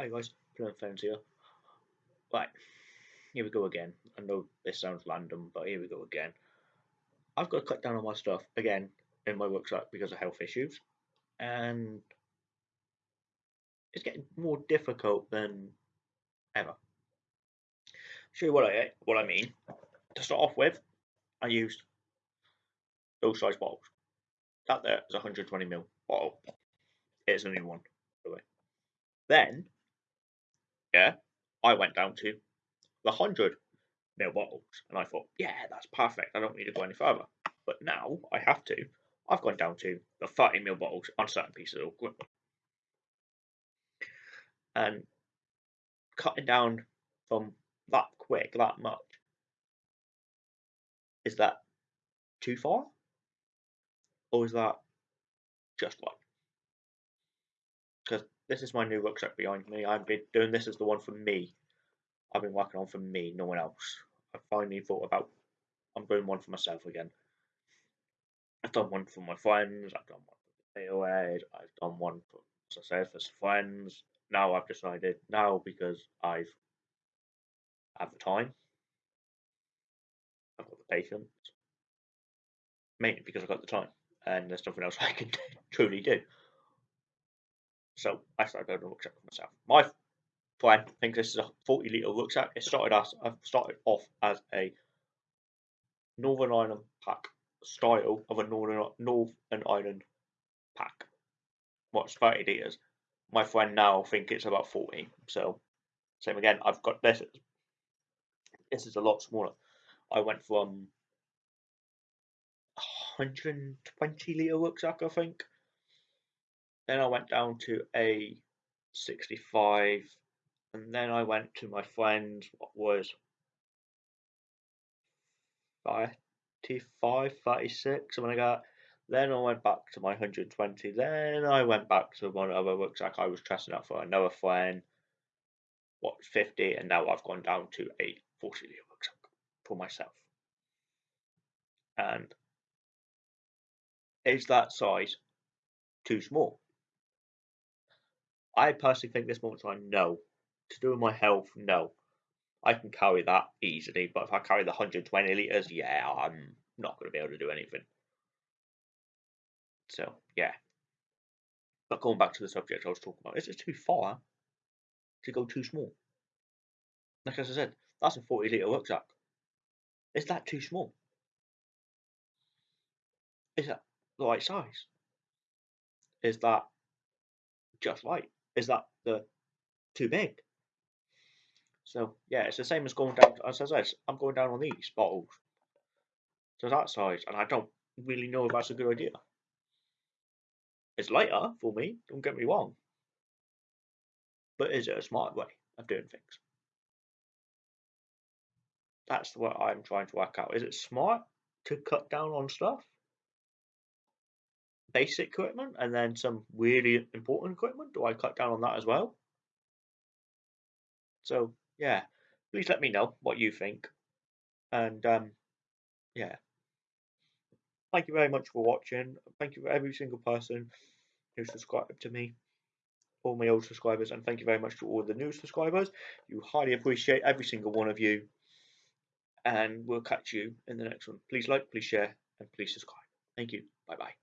Hi guys, Plum Fans here. Right, here we go again. I know this sounds random, but here we go again. I've got to cut down on my stuff again in my workshop because of health issues, and it's getting more difficult than ever. Show you what I what I mean. To start off with, I used those size bottles. That there is a 120 ml bottle. It's a new one, by the way. Then, yeah, I went down to the 100 ml bottles, and I thought, yeah, that's perfect. I don't need to go any further. But now I have to. I've gone down to the 30 ml bottles on certain pieces of equipment. And cutting down from that quick, that much, is that too far? Or is that just right? Because this is my new rucksack behind me. I've been doing this as the one for me. I've been working on for me, no one else. I finally thought about I'm doing one for myself again. I've done one for my friends, I've done one for the AOA, I've done one for, as for friends. Now I've decided, now because I've had the time, I've got the patience, mainly because I've got the time and there's nothing else I can truly do. So I started building a rucksack for myself. My friend thinks this is a 40 litre rucksack. It started as I've started off as a Northern Ireland pack style of a Northern Northern Ireland pack. What's 30 litres? My friend now think it's about 40. So same again. I've got this. This is a lot smaller. I went from 120 litre rucksack, I think. Then I went down to a 65, and then I went to my friend's, what was 35, 36, something like that. Then I went back to my 120. Then I went back to one other rucksack I was testing out for another friend, what 50, and now I've gone down to a 40 litre rucksack for myself. And is that size too small? I personally think this moment time, no. To do with my health, no. I can carry that easily, but if I carry the 120 litres, yeah, I'm not going to be able to do anything. So, yeah. But going back to the subject I was talking about, is it too far to go too small? Like as I said, that's a 40 litre rucksack. Is that too small? Is that the right size? Is that just right? Is that the too big? So yeah, it's the same as going down. As I said, I'm going down on these bottles to that size, and I don't really know if that's a good idea. It's lighter for me. Don't get me wrong, but is it a smart way of doing things? That's what I'm trying to work out. Is it smart to cut down on stuff? Basic equipment and then some really important equipment? Do I cut down on that as well? So yeah, please let me know what you think. And um, yeah, thank you very much for watching. Thank you for every single person who subscribed to me, all my old subscribers, and thank you very much to all the new subscribers. You highly appreciate every single one of you. And we'll catch you in the next one. Please like, please share, and please subscribe. Thank you. Bye bye.